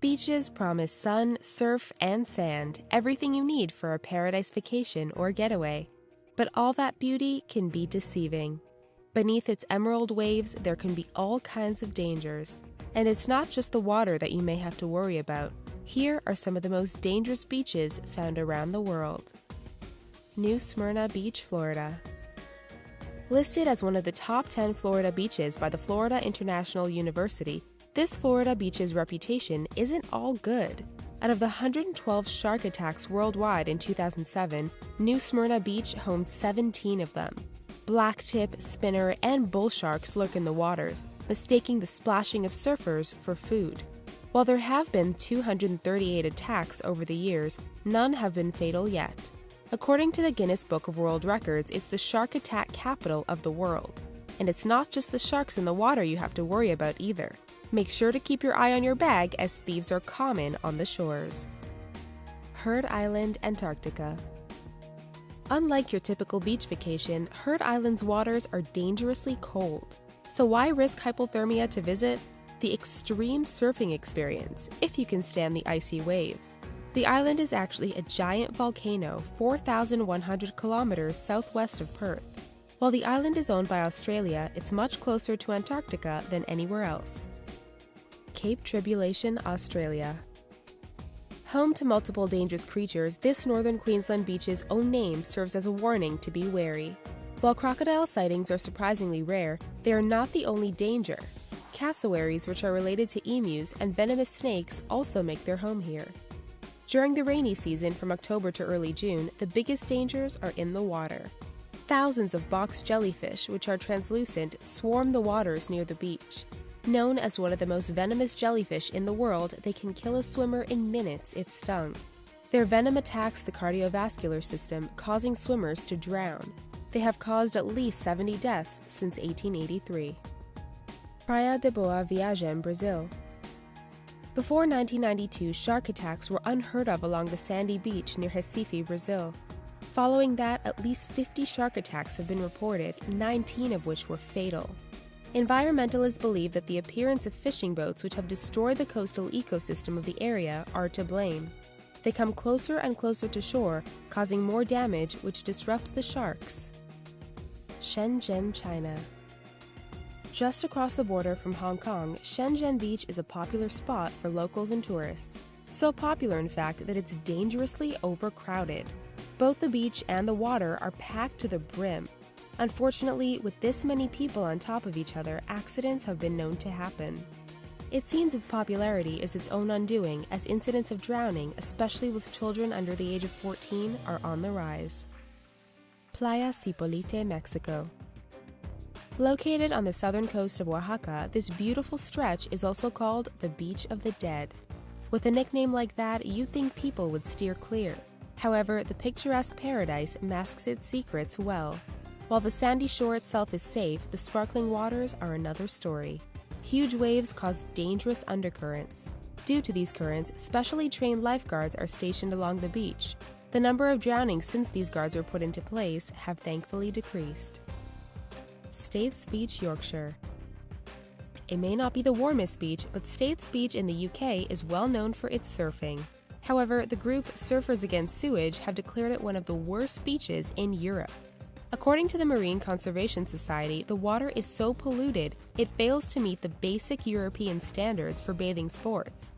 Beaches promise sun, surf, and sand, everything you need for a paradise vacation or getaway. But all that beauty can be deceiving. Beneath its emerald waves, there can be all kinds of dangers. And it's not just the water that you may have to worry about. Here are some of the most dangerous beaches found around the world. New Smyrna Beach, Florida. Listed as one of the top 10 Florida beaches by the Florida International University, this Florida beach's reputation isn't all good. Out of the 112 shark attacks worldwide in 2007, New Smyrna Beach homed 17 of them. Blacktip, spinner, and bull sharks lurk in the waters, mistaking the splashing of surfers for food. While there have been 238 attacks over the years, none have been fatal yet. According to the Guinness Book of World Records, it's the shark attack capital of the world. And it's not just the sharks in the water you have to worry about either. Make sure to keep your eye on your bag as thieves are common on the shores. Heard Island, Antarctica. Unlike your typical beach vacation, Heard Island's waters are dangerously cold. So why risk hypothermia to visit? The extreme surfing experience, if you can stand the icy waves. The island is actually a giant volcano 4,100 kilometers southwest of Perth. While the island is owned by Australia, it's much closer to Antarctica than anywhere else. Cape Tribulation, Australia. Home to multiple dangerous creatures, this northern Queensland beach's own name serves as a warning to be wary. While crocodile sightings are surprisingly rare, they are not the only danger. Cassowaries, which are related to emus, and venomous snakes also make their home here. During the rainy season from October to early June, the biggest dangers are in the water. Thousands of box jellyfish, which are translucent, swarm the waters near the beach. Known as one of the most venomous jellyfish in the world, they can kill a swimmer in minutes if stung. Their venom attacks the cardiovascular system, causing swimmers to drown. They have caused at least 70 deaths since 1883. Praia de Boa Viagem, in Brazil. Before 1992, shark attacks were unheard of along the sandy beach near Recife, Brazil. Following that, at least 50 shark attacks have been reported, 19 of which were fatal. Environmentalists believe that the appearance of fishing boats which have destroyed the coastal ecosystem of the area are to blame. They come closer and closer to shore, causing more damage which disrupts the sharks. Shenzhen, China. Just across the border from Hong Kong, Shenzhen Beach is a popular spot for locals and tourists. So popular, in fact, that it's dangerously overcrowded. Both the beach and the water are packed to the brim, Unfortunately, with this many people on top of each other, accidents have been known to happen. It seems its popularity is its own undoing, as incidents of drowning, especially with children under the age of 14, are on the rise. Playa Zipolite, Mexico. Located on the southern coast of Oaxaca, this beautiful stretch is also called the Beach of the Dead. With a nickname like that, you'd think people would steer clear. However, the picturesque paradise masks its secrets well. While the sandy shore itself is safe, the sparkling waters are another story. Huge waves cause dangerous undercurrents. Due to these currents, specially trained lifeguards are stationed along the beach. The number of drownings since these guards were put into place have thankfully decreased. Staithes Beach, Yorkshire. It may not be the warmest beach, but Staithes Beach in the UK is well known for its surfing. However, the group Surfers Against Sewage have declared it one of the worst beaches in Europe. According to the Marine Conservation Society, the water is so polluted it fails to meet the basic European standards for bathing sports.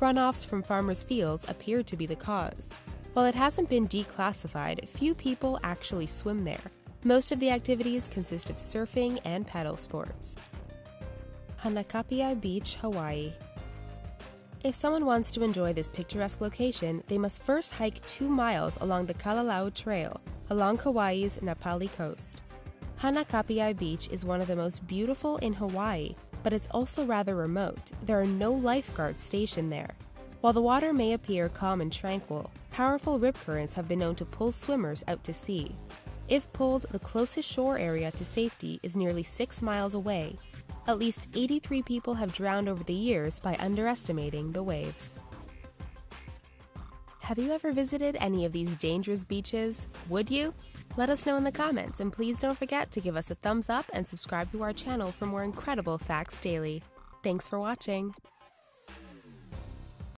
Runoffs from farmers' fields appear to be the cause. While it hasn't been declassified, few people actually swim there. Most of the activities consist of surfing and paddle sports. Hanakapiai Beach, Hawaii. If someone wants to enjoy this picturesque location, they must first hike two miles along the Kalalau Trail, along Kauai's Napali coast. Hanakapiai Beach is one of the most beautiful in Hawaii, but it's also rather remote. There are no lifeguards stationed there. While the water may appear calm and tranquil, powerful rip currents have been known to pull swimmers out to sea. If pulled, the closest shore area to safety is nearly six miles away. At least 83 people have drowned over the years by underestimating the waves. Have you ever visited any of these dangerous beaches? Would you? Let us know in the comments, and please don't forget to give us a thumbs up and subscribe to our channel for more incredible facts daily. Thanks for watching!